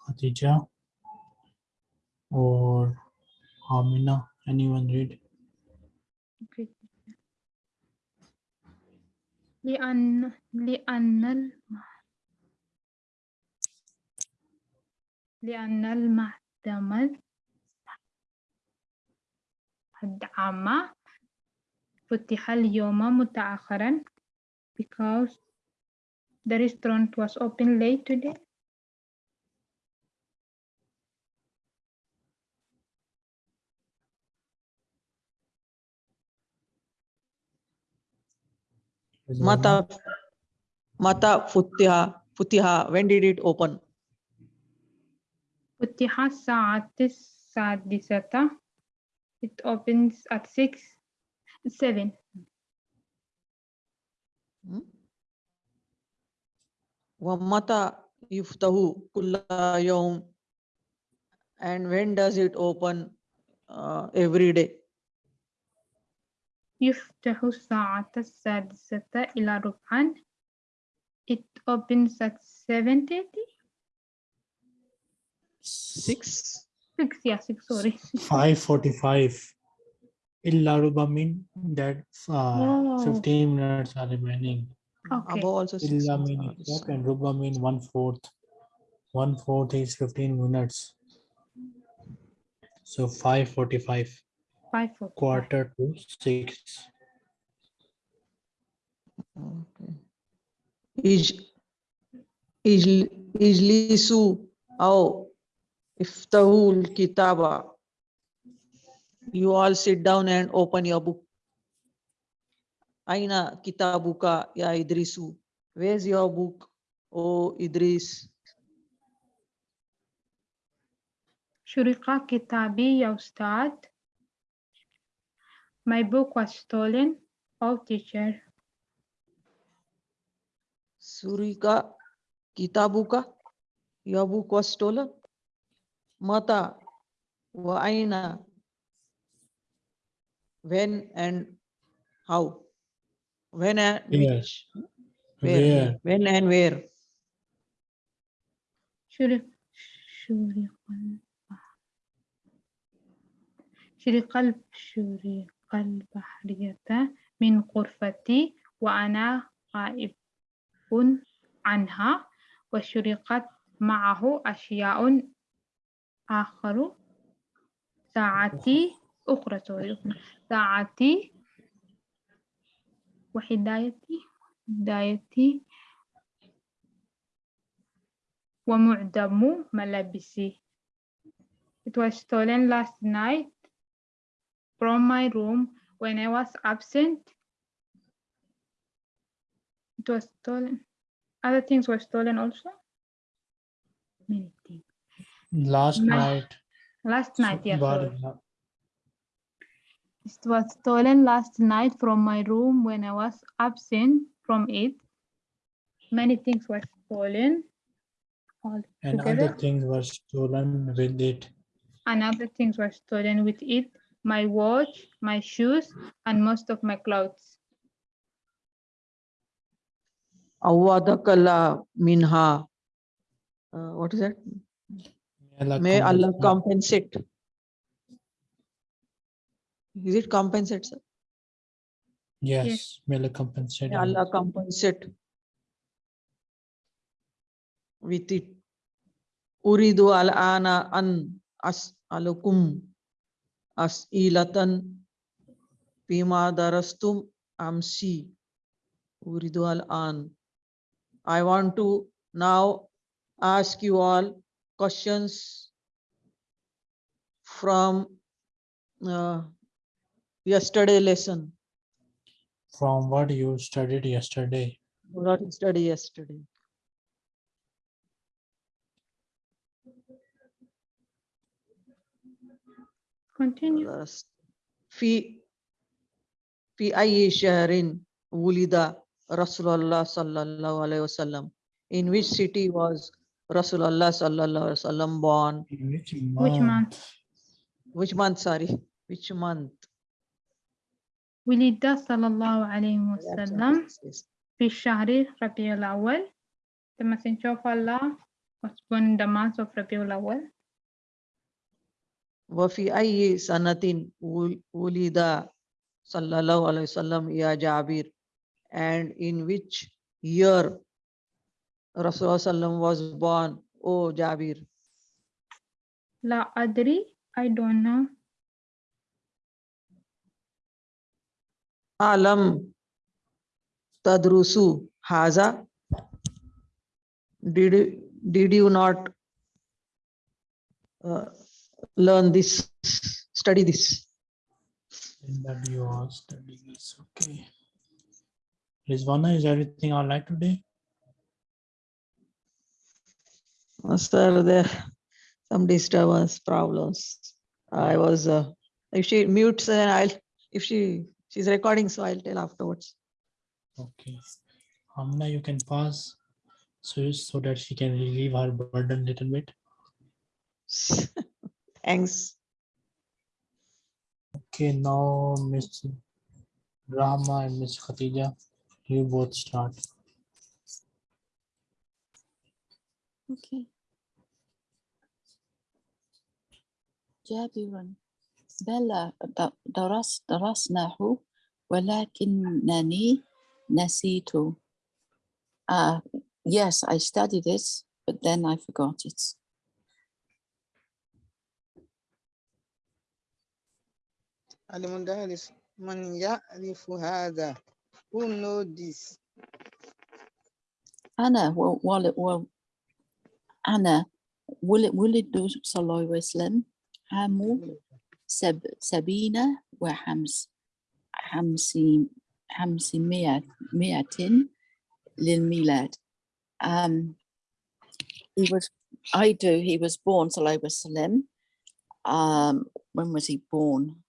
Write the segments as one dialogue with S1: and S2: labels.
S1: Khadija or Amina. Anyone read?
S2: لأن لأن لأن المعتمد الدعم فتح اليوم متأخرا because the restaurant was open late today.
S3: Mata Mata Futiha Futiha when did it open?
S2: Futiha Saat Saat It opens at six seven.
S3: Hmm? ومتى يفتح كل يوم and when does it open uh, every day?
S2: يفتح الساعة السادسة إلى ربعا. It opens at seven thirty.
S3: Six?
S2: Six, yeah, six, sorry.
S1: 545. Illarubamin, that's uh,
S2: oh.
S1: 15 minutes are remaining.
S2: Okay.
S1: Illa
S3: also
S1: Illamin,
S3: yep,
S1: and rubamin one fourth. One fourth is 15 minutes. So 545.
S2: 545.
S1: Quarter to six.
S3: Okay. Is is is Lisu oh iftahu kitaba you all sit down and open your book. Aina kitabuka ya Idrisu. Where's your book, oh Idris?
S2: Shurika kitabi ya Ustad. My book was stolen. Oh, teacher.
S3: Surika kitabuka. Your book was stolen. Mata wa aina When and how? When and
S1: Where?
S3: which? Where?
S1: Where?
S3: When and where?
S2: شرق شرق ال- شرق البحرية من غرفتي وأنا غائب عنها وشرقت معه أشياء آخر ساعتي أخرى سوري ساعتي وهدايتي هدايتي ومعدم ملابسي. It was stolen last night from my room when I was absent. It was stolen. Other things were stolen also. Many things.
S1: Last
S2: My-
S1: night.
S2: Last night, yeah. Sorry.
S1: Bar-
S2: It was stolen last night from my room when I was absent from it. Many things were stolen. All
S1: And
S2: together.
S1: other things were stolen with it.
S2: and other things were stolen with it my watch my shoes and most of my clothes
S3: Awadakala minha. Uh, what is that? May Allah
S1: compensate.
S3: Compensate. Is it compensate, sir?
S1: Yes, may Allah compensate.
S3: May. Allah compensate with it. Uridu al-ana an as'alukum as'ilatan bima darastum amsi. Uridu al-an. I want to now ask you all questions from uh, yesterday lesson.
S1: From what you studied yesterday.
S3: What you study yesterday.
S2: continue
S3: درست في في أي شهر ولد رسول الله صلى الله عليه وسلم in which city was Rasulullah sallallahu alaihi wasallam born
S1: In which
S2: which month
S3: which month sorry which month
S2: ولد صلى الله عليه وسلم. في شهر ربيع الأول messenger of Allah was born in the month of ربيع الأول
S3: وفي أي سنة ول- ولد صلى الله عليه وسلم يا جابر and in which year Rasulullah sallam was born oh Jabir
S2: لا أدري I don't know
S3: alam tadrusu haza. Did did you not uh, learn this study this?
S1: That you are studying this okay. Rizwana, is everything all right today?
S3: Oh, sir there some disturbance problems. I was uh, if she mutes and i'll if she She's recording, so I'll tell afterwards.
S1: Okay. Amna, you can pause so, so that she can relieve her burden a little bit.
S3: Thanks.
S1: Okay, now Miss Rahma and Miss Khatija, you both start.
S4: Okay. Jab, you. بلى د- درس درسناه ولكنني نسيته. Uh, yes, I studied it, but then I forgot it.
S5: المدرس من يعرف هذا who know this
S4: أنا و- ول- و- أنا ول- ولد صلى الله عليه وسلم عام سب سبعين وخمس خمسين خمسمائة مائة للميلاد. Um, he was, I do, he was born, Sallallahu Alaihi Wasallam. Um, when was he born?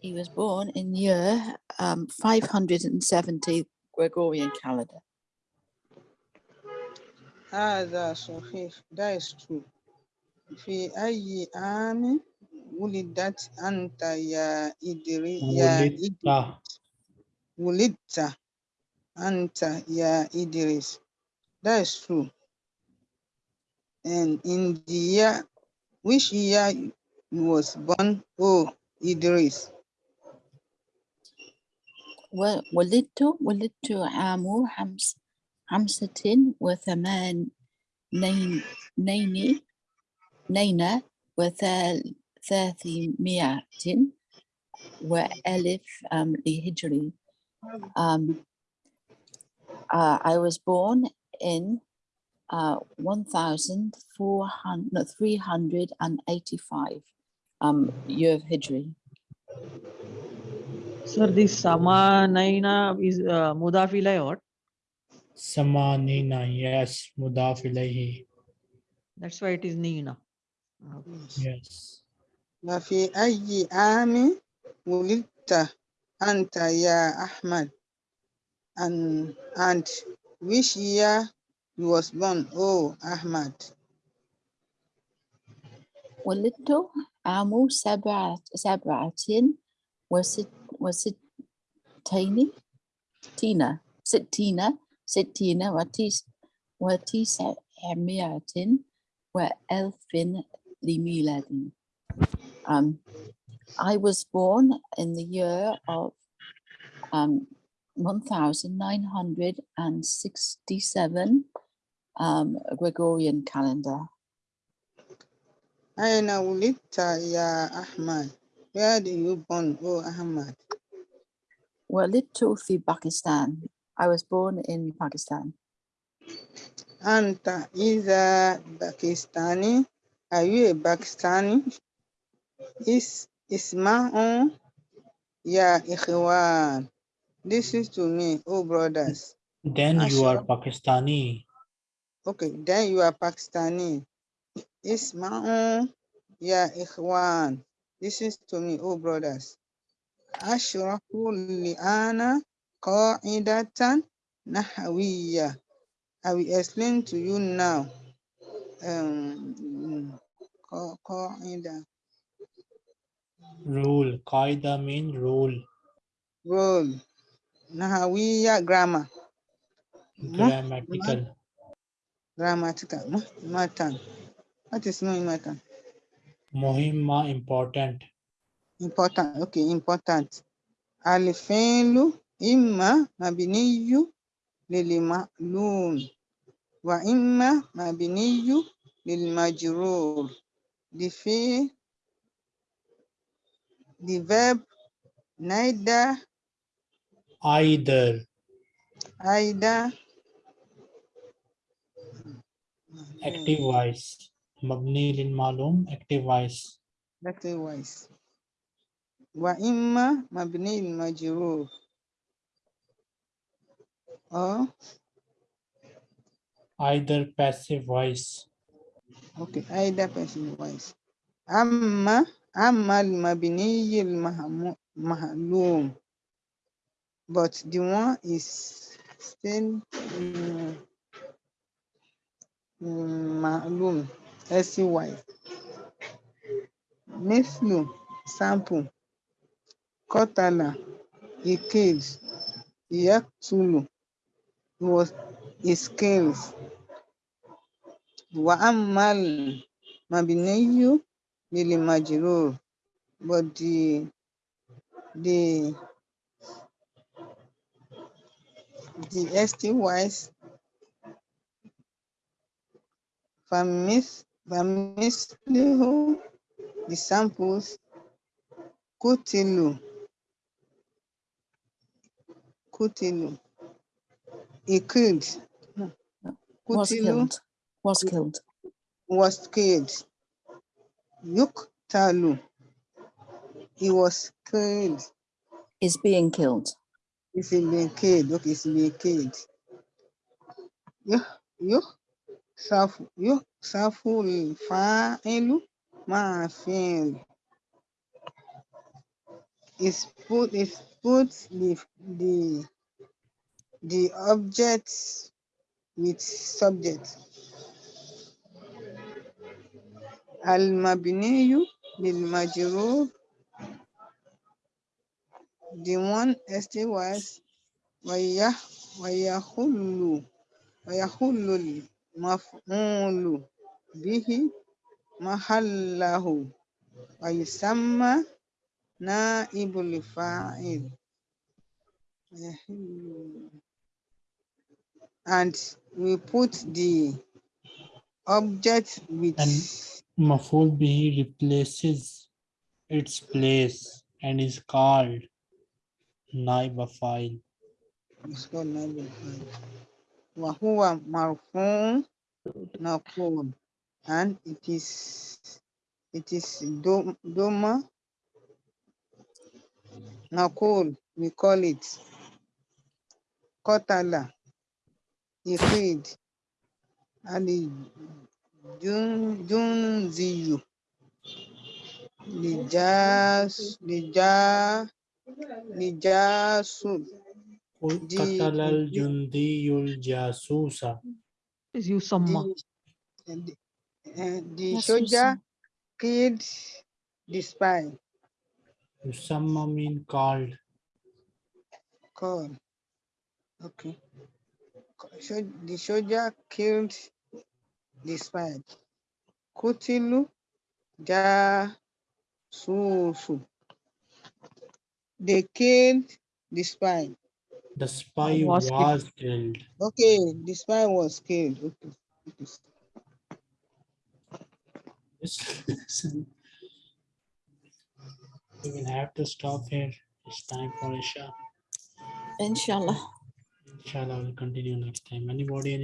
S4: He was born in year um, 570 Gregorian calendar.
S5: هذا صحيح that is true في أي عام ولدت أنت يا إدري يا إدريس
S1: ولidta,
S5: ولدت أنت يا إدريس that is true and in the year which year you was born oh Idris
S4: و- ولدت ولدت عام خمس خمسة وثمان نين نين نين وثلاثمائة وألف um, لهجري. Um, uh, I was born in uh, 1,400, no, 385 um, year of Hijri.
S3: Sir, this Samanaina is uh, mudaf ilay what?
S1: Samanina, yes, Mudaf ilayhi,
S3: That's why it is Nina.
S1: yes.
S5: وفي أي عام ولدت أنت يا أحمد and, and which year you was born oh Ahmad
S4: ولدت عام سبعة سبعة وست وستين تينا ستين ستين وتس وتسعمائة وألف لميلاد. Um, I was born in the year of um, 1967 um, Gregorian calendar.
S5: أين ولدت يا أحمد where do you born oh Ahmad
S4: ولدت في باكستان. I was born in Pakistan.
S5: أنت إذا باكستاني Are you a Pakistani? Is Isma'un Ya Ikhwan. This is to me, oh brothers.
S1: Then Asha. you are Pakistani.
S5: Okay, then you are Pakistani. Isma'un Ya Ikhwan. This is to me, oh brothers. Ashraku li'ana qa'idatan nahawiyya. I will explain to you now um, qa- qa'ida,
S1: Rule, Qaida mean rule.
S5: rule. Nahawiya grammar.
S1: Grammatical.
S5: Grammatical. Matan. What is no matan?
S1: Muhimma important.
S5: Important. Okay, important. Al-fi'lu imma mabniyu lil ma'lum wa imma mabniyu lil majrur. The fi'l the verb neither
S1: Either
S5: either
S1: active voice. Lil malum active voice.
S5: active voice mabni lil majrur or
S1: Either passive voice.
S5: Okay, either passive voice. Amma amma al-mabni al-mahlum. But the one is still mm, mm, mahlum, S-Y. Mislu, sample. Kotala, he killed Yaktulu, he was, he kills. وأما المبني للمجرور but the the the st wise فمث فمثله the samples قتلوا قتلوا he killed.
S4: Was killed. Was killed.
S5: Was killed. Yuktalu. He was killed.
S4: Is being killed.
S5: Is being killed. Okay, is being killed. You, you, safu, you, safu, my friend Is put, is put the, the the object with subject. Al mabineyu bil majrur the one estate was waya wayahulu wayahulu maf'ulu bihi mahallahu. Wa na ibulifail. fa'il and we put the object with
S1: and maful bihi replaces its place and is called naiba file.
S5: It's called naib file. Wa huwa and it is it is doma naqul we call it. Kotala he killed and junziyu لجاس لجا لجاسو The-
S1: قتل
S5: the-
S1: الجندي الجاسوس
S3: is yusamma.
S5: the, the, uh, the
S4: Yes,
S5: soldier killed the spy
S1: يسمى mean called
S5: call okay So the soldier killed the spy kutilu jasusu they killed the spy
S1: the spy
S3: Was
S1: was,
S3: killed.
S1: killed.
S5: okay the spy was killed okay okay.
S1: Yes. we will have to stop here. It's time for Isha.
S4: Inshallah.
S1: Inshallah, we'll continue next time. Anybody, any